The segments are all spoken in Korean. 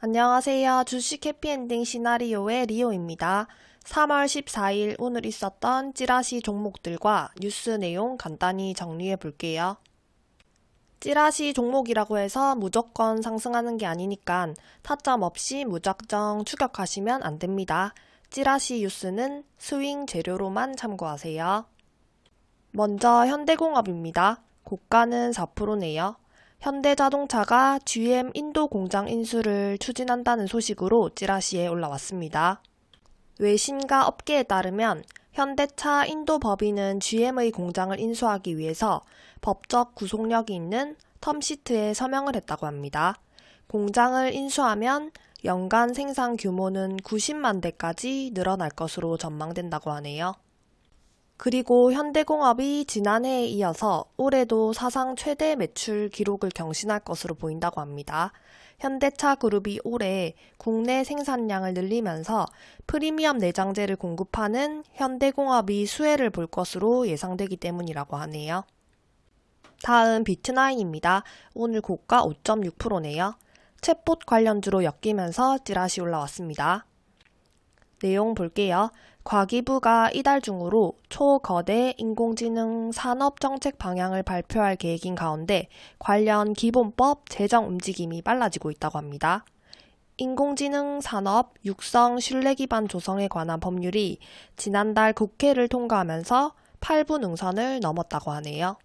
안녕하세요. 주식 해피엔딩 시나리오의 리오입니다. 3월 14일 오늘 있었던 찌라시 종목들과 뉴스 내용 간단히 정리해 볼게요. 찌라시 종목이라고 해서 무조건 상승하는 게 아니니까 타점 없이 무작정 추격하시면 안 됩니다. 찌라시 뉴스는 스윙 재료로만 참고하세요. 먼저 현대공업입니다. 고가는 4%네요. 현대자동차가 GM 인도 공장 인수를 추진한다는 소식으로 찌라시에 올라왔습니다. 외신과 업계에 따르면 현대차 인도 법인은 GM의 공장을 인수하기 위해서 법적 구속력이 있는 텀시트에 서명을 했다고 합니다. 공장을 인수하면 연간 생산 규모는 90만 대까지 늘어날 것으로 전망된다고 하네요. 그리고 현대공업이 지난해에 이어서 올해도 사상 최대 매출 기록을 경신할 것으로 보인다고 합니다. 현대차 그룹이 올해 국내 생산량을 늘리면서 프리미엄 내장재를 공급하는 현대공업이 수혜를 볼 것으로 예상되기 때문이라고 하네요. 다음 비트나인입니다. 오늘 고가 5.6%네요. 챗봇 관련주로 엮이면서 찌라시 올라왔습니다. 내용 볼게요. 과기부가 이달 중으로 초거대 인공지능 산업 정책 방향을 발표할 계획인 가운데 관련 기본법 제정 움직임이 빨라지고 있다고 합니다. 인공지능 산업 육성 신뢰 기반 조성에 관한 법률이 지난달 국회를 통과하면서 8부 능선을 넘었다고 하네요.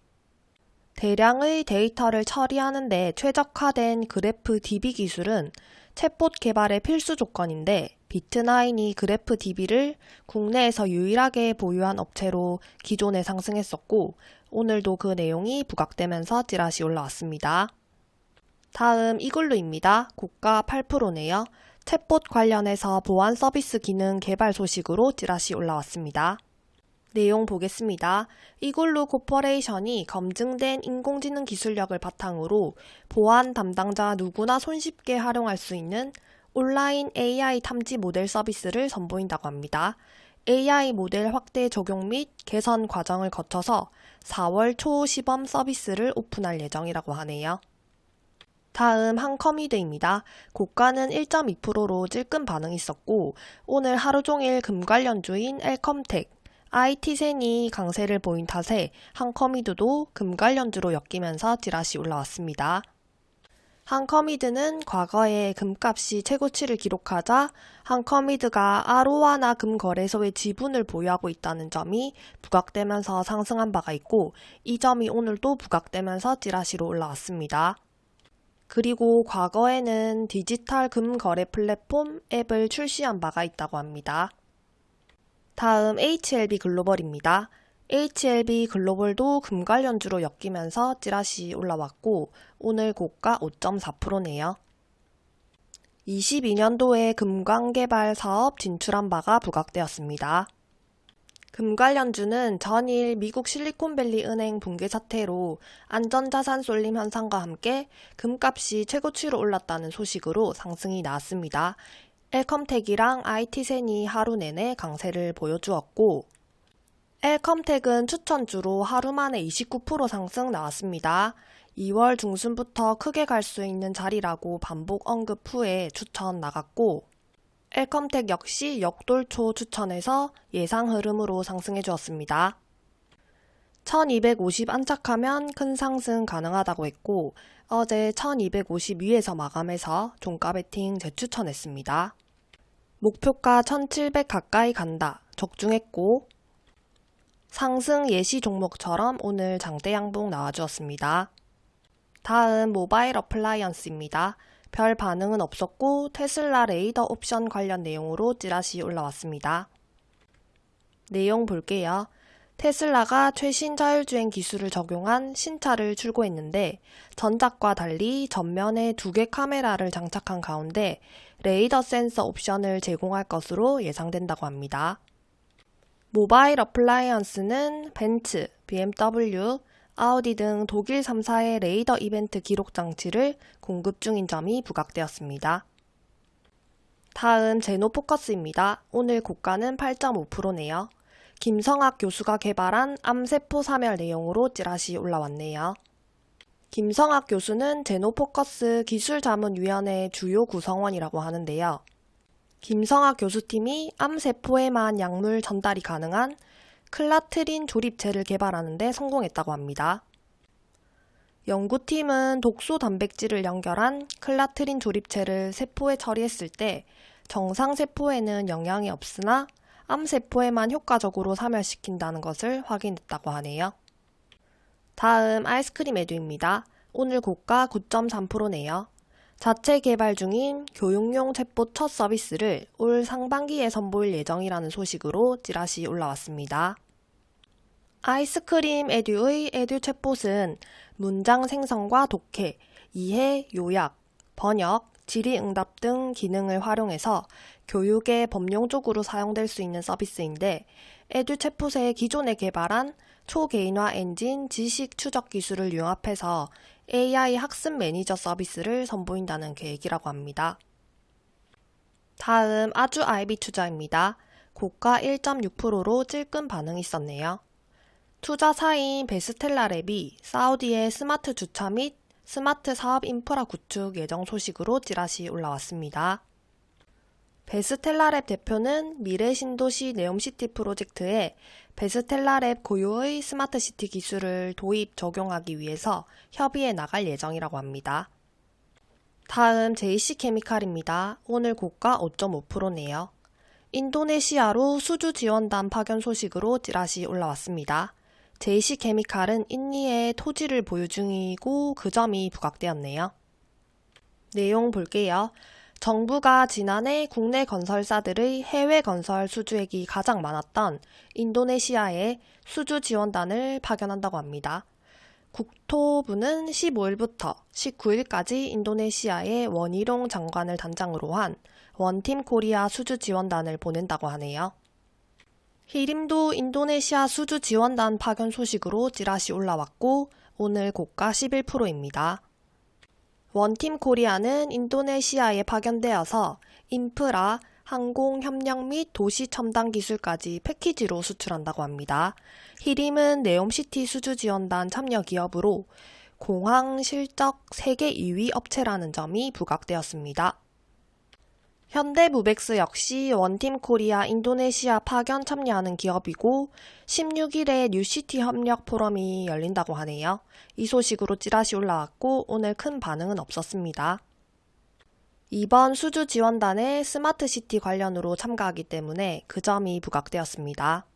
대량의 데이터를 처리하는 데 최적화된 그래프 DB 기술은 챗봇 개발의 필수 조건인데 비트나인이 그래프 DB를 국내에서 유일하게 보유한 업체로 기존에 상승했었고 오늘도 그 내용이 부각되면서 찌라시 올라왔습니다. 다음 이글루입니다. 고가 8%네요. 챗봇 관련해서 보안 서비스 기능 개발 소식으로 찌라시 올라왔습니다. 내용 보겠습니다. 이글루 코퍼레이션이 검증된 인공지능 기술력을 바탕으로 보안 담당자 누구나 손쉽게 활용할 수 있는 온라인 AI 탐지 모델 서비스를 선보인다고 합니다. AI 모델 확대 적용 및 개선 과정을 거쳐서 4월 초 시범 서비스를 오픈할 예정이라고 하네요. 다음 한커미드입니다. 고가는 1.2%로 찔끔 반응이 있었고 오늘 하루 종일 금 관련주인 엘컴텍, IT센이 강세를 보인 탓에 한커미드도 금 관련주로 엮이면서 찌라시 올라왔습니다. 한커미드는 과거에 금값이 최고치를 기록하자 한커미드가 아로와나 금거래소의 지분을 보유하고 있다는 점이 부각되면서 상승한 바가 있고 이 점이 오늘도 부각되면서 찌라시로 올라왔습니다. 그리고 과거에는 디지털 금거래 플랫폼 앱을 출시한 바가 있다고 합니다. 다음 HLB 글로벌입니다. HLB 글로벌도 금 관련주로 엮이면서 찌라시 올라왔고 오늘 고가 5.4%네요. 22년도에 금광개발 사업 진출한 바가 부각되었습니다. 금 관련주는 전일 미국 실리콘밸리 은행 붕괴 사태로 안전자산 쏠림 현상과 함께 금값이 최고치로 올랐다는 소식으로 상승이 나왔습니다. 엘컴텍이랑 IT센이 하루 내내 강세를 보여주었고 엘컴텍은 추천주로 하루 만에 29% 상승 나왔습니다. 2월 중순부터 크게 갈 수 있는 자리라고 반복 언급 후에 추천 나갔고 엘컴텍 역시 역돌초 추천해서 예상 흐름으로 상승해 주었습니다. 1250 안착하면 큰 상승 가능하다고 했고 어제 1250 위에서 마감해서 종가 베팅 재추천했습니다. 목표가 1700 가까이 간다. 적중했고 상승 예시 종목처럼 오늘 장대 양봉 나와주었습니다. 다음 모바일 어플라이언스입니다. 별 반응은 없었고 테슬라 레이더 옵션 관련 내용으로 찌라시 올라왔습니다. 내용 볼게요. 테슬라가 최신 자율주행 기술을 적용한 신차를 출고했는데 전작과 달리 전면에 두 개 카메라를 장착한 가운데 레이더 센서 옵션을 제공할 것으로 예상된다고 합니다. 모바일 어플라이언스는 벤츠, BMW, 아우디 등 독일 3사의 레이더 이벤트 기록 장치를 공급 중인 점이 부각되었습니다. 다음 제노포커스입니다. 오늘 고가는 8.5%네요. 김성학 교수가 개발한 암세포 사멸 내용으로 찌라시 올라왔네요. 김성학 교수는 제노포커스 기술자문위원회 주요 구성원이라고 하는데요. 김성학 교수팀이 암세포에만 약물 전달이 가능한 클라트린 조립체를 개발하는 데 성공했다고 합니다. 연구팀은 독소 단백질을 연결한 클라트린 조립체를 세포에 처리했을 때 정상 세포에는 영향이 없으나 암세포에만 효과적으로 사멸시킨다는 것을 확인했다고 하네요. 다음 아이스크림 에듀입니다. 오늘 고가 9.3%네요. 자체 개발 중인 교육용 챗봇 첫 서비스를 올 상반기에 선보일 예정이라는 소식으로 찌라시 올라왔습니다. 아이스크림 에듀의 에듀 챗봇은 문장 생성과 독해, 이해, 요약, 번역, 질의응답 등 기능을 활용해서 교육의 범용적으로 사용될 수 있는 서비스인데 에듀 챗봇의 기존에 개발한 초개인화 엔진 지식 추적 기술을 융합해서 AI 학습 매니저 서비스를 선보인다는 계획이라고 합니다. 다음 아주 IB 투자입니다. 고가 1.6%로 찔끔 반응이 있었네요. 투자사인 베스텔라랩이 사우디의 스마트 주차 및 스마트 사업 인프라 구축 예정 소식으로 찌라시 올라왔습니다. 베스텔라랩 대표는 미래 신도시 네옴시티 프로젝트에 베스텔라랩 고유의 스마트시티 기술을 도입 적용하기 위해서 협의해 나갈 예정이라고 합니다. 다음 JC케미칼입니다. 오늘 고가 5.5%네요. 인도네시아로 수주 지원단 파견 소식으로 찌라시 올라왔습니다. JC케미칼은 인니에 토지를 보유 중이고 그 점이 부각되었네요. 내용 볼게요. 정부가 지난해 국내 건설사들의 해외 건설 수주액이 가장 많았던 인도네시아에 수주 지원단을 파견한다고 합니다. 국토부는 15일부터 19일까지 인도네시아의 원희룡 장관을 단장으로 한 원팀 코리아 수주 지원단을 보낸다고 하네요. 희림도 인도네시아 수주 지원단 파견 소식으로 찌라시 올라왔고 오늘 고가 11%입니다. 원팀 코리아는 인도네시아에 파견되어서 인프라, 항공 협력 및 도시 첨단 기술까지 패키지로 수출한다고 합니다. 희림은 네옴시티 수주 지원단 참여 기업으로 공항 실적 세계 2위 업체라는 점이 부각되었습니다. 현대무벡스 역시 원팀 코리아 인도네시아 파견 참여하는 기업이고 16일에 뉴시티 협력 포럼이 열린다고 하네요. 이 소식으로 찌라시 올라왔고 오늘 큰 반응은 없었습니다. 이번 수주 지원단에 스마트시티 관련으로 참가하기 때문에 그 점이 부각되었습니다.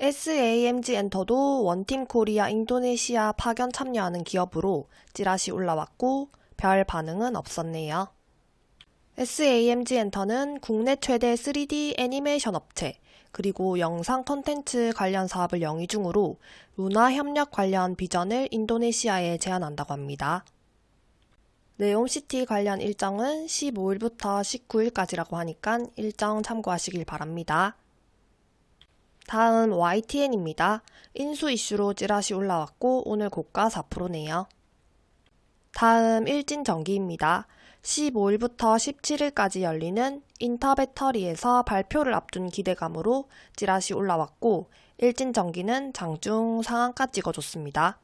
SAMG 엔터도 원팀 코리아 인도네시아 파견 참여하는 기업으로 찌라시 올라왔고 별 반응은 없었네요. SAMG 엔터는 국내 최대 3D 애니메이션 업체, 그리고 영상 컨텐츠 관련 사업을 영위 중으로 문화 협력 관련 비전을 인도네시아에 제안한다고 합니다. 네옴시티 관련 일정은 15일부터 19일까지라고 하니까 일정 참고하시길 바랍니다. 다음 YTN입니다. 인수 이슈로 찌라시 올라왔고 오늘 고가 4%네요. 다음 일진전기입니다. 15일부터 17일까지 열리는 인터배터리에서 발표를 앞둔 기대감으로 찌라시 올라왔고 일진전기는 장중 상한가 찍어줬습니다.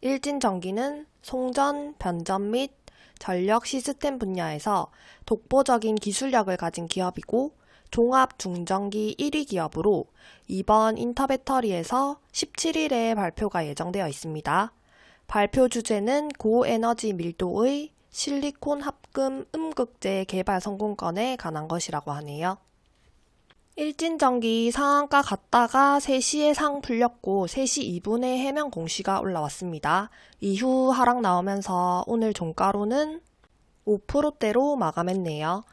일진전기는 송전, 변전 및 전력 시스템 분야에서 독보적인 기술력을 가진 기업이고 종합 중전기 1위 기업으로 이번 인터배터리에서 17일에 발표가 예정되어 있습니다. 발표 주제는 고에너지 밀도의 실리콘 합금 음극재 개발 성공권에 관한 것이라고 하네요. 일진전기 상한가 갔다가 3시에 상 풀렸고 3시 2분에 해명 공시가 올라왔습니다. 이후 하락 나오면서 오늘 종가로는 5%대로 마감했네요.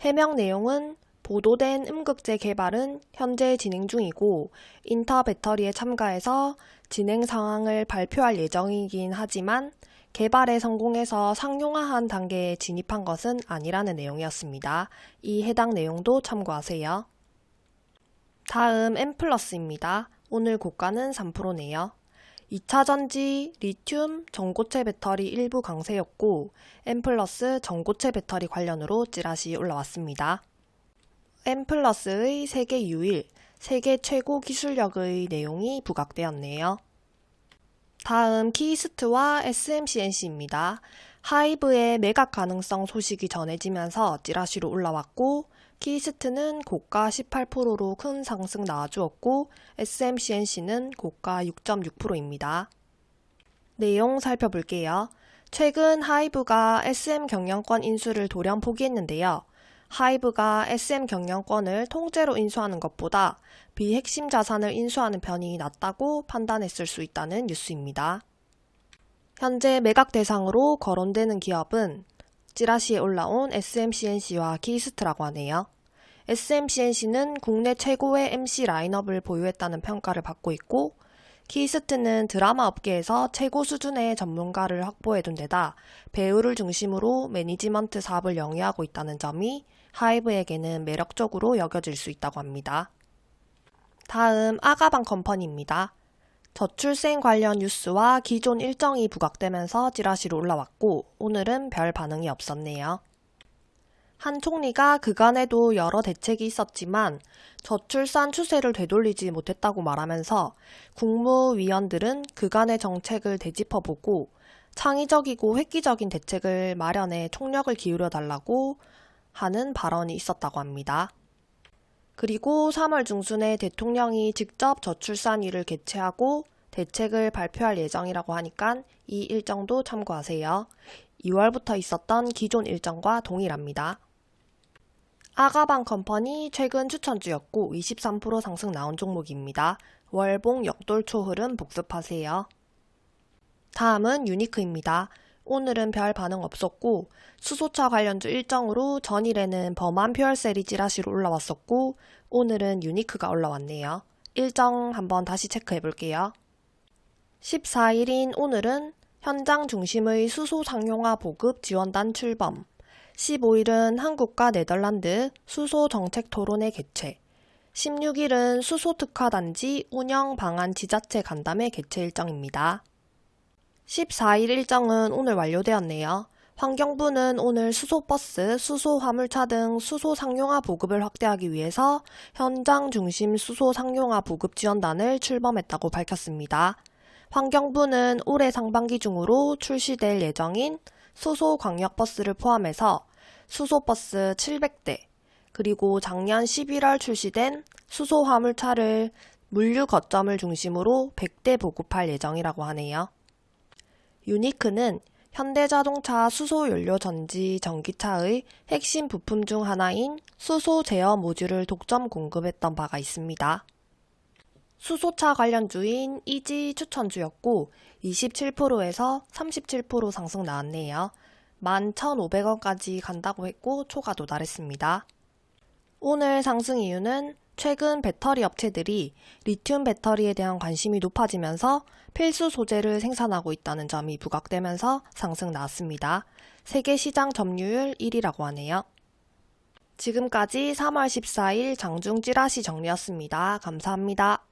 해명 내용은 보도된 음극재 개발은 현재 진행 중이고 인터 배터리에 참가해서 진행 상황을 발표할 예정이긴 하지만 개발에 성공해서 상용화한 단계에 진입한 것은 아니라는 내용이었습니다. 이 해당 내용도 참고하세요. 다음 M+입니다. 오늘 고가는 3%네요. 2차 전지, 리튬, 전고체 배터리 일부 강세였고 M+, 전고체 배터리 관련으로 찌라시 올라왔습니다. M+의 세계 유일, 세계 최고 기술력의 내용이 부각되었네요. 다음 키이스트와 SM C&C입니다. 하이브의 매각 가능성 소식이 전해지면서 찌라시로 올라왔고 키이스트는 고가 18%로 큰 상승 나와주었고 SM C&C는 고가 6.6%입니다. 내용 살펴볼게요. 최근 하이브가 SM 경영권 인수를 돌연 포기했는데요. 하이브가 SM 경영권을 통째로 인수하는 것보다 비핵심 자산을 인수하는 편이 낫다고 판단했을 수 있다는 뉴스입니다. 현재 매각 대상으로 거론되는 기업은 찌라시에 올라온 SM C&C와 키이스트라고 하네요. SM C&C는 국내 최고의 MC 라인업을 보유했다는 평가를 받고 있고 키이스트는 드라마 업계에서 최고 수준의 전문가를 확보해둔 데다 배우를 중심으로 매니지먼트 사업을 영위하고 있다는 점이 하이브에게는 매력적으로 여겨질 수 있다고 합니다. 다음 아가방 컴퍼니입니다. 저출생 관련 뉴스와 기존 일정이 부각되면서 찌라시로 올라왔고 오늘은 별 반응이 없었네요. 한 총리가 그간에도 여러 대책이 있었지만 저출산 추세를 되돌리지 못했다고 말하면서 국무위원들은 그간의 정책을 되짚어보고 창의적이고 획기적인 대책을 마련해 총력을 기울여 달라고 하는 발언이 있었다고 합니다. 그리고 3월 중순에 대통령이 직접 저출산위를 개최하고 대책을 발표할 예정이라고 하니까 이 일정도 참고하세요. 2월부터 있었던 기존 일정과 동일합니다. 아가방 컴퍼니 최근 추천주였고 23% 상승 나온 종목입니다. 월봉 역돌초 흐름 복습하세요. 다음은 유니크입니다. 오늘은 별 반응 없었고 수소차 관련주 일정으로 전일에는 범한 퓨얼셀이 찌라시로 올라왔었고 오늘은 유니크가 올라왔네요. 일정 한번 다시 체크해 볼게요. 14일인 오늘은 현장 중심의 수소 상용화 보급 지원단 출범 15일은 한국과 네덜란드 수소 정책 토론회 개최, 16일은 수소 특화 단지 운영 방안 지자체 간담회 개최 일정입니다. 14일 일정은 오늘 완료되었네요. 환경부는 오늘 수소버스, 수소화물차 등 수소 상용화 보급을 확대하기 위해서 현장 중심 수소 상용화 보급 지원단을 출범했다고 밝혔습니다. 환경부는 올해 상반기 중으로 출시될 예정인 수소 광역버스를 포함해서 수소버스 700대, 그리고 작년 11월 출시된 수소 화물차를 물류 거점을 중심으로 100대 보급할 예정이라고 하네요. 유니크는 현대자동차 수소연료 전지 전기차의 핵심 부품 중 하나인 수소 제어 모듈을 독점 공급했던 바가 있습니다. 수소차 관련주인 이지 추천주였고 27%에서 37% 상승 나왔네요. 11,500원까지 간다고 했고 초가 도달했습니다. 오늘 상승 이유는 최근 배터리 업체들이 리튬 배터리에 대한 관심이 높아지면서 필수 소재를 생산하고 있다는 점이 부각되면서 상승 나왔습니다. 세계 시장 점유율 1위라고 하네요. 지금까지 3월 14일 장중 찌라시 정리였습니다. 감사합니다.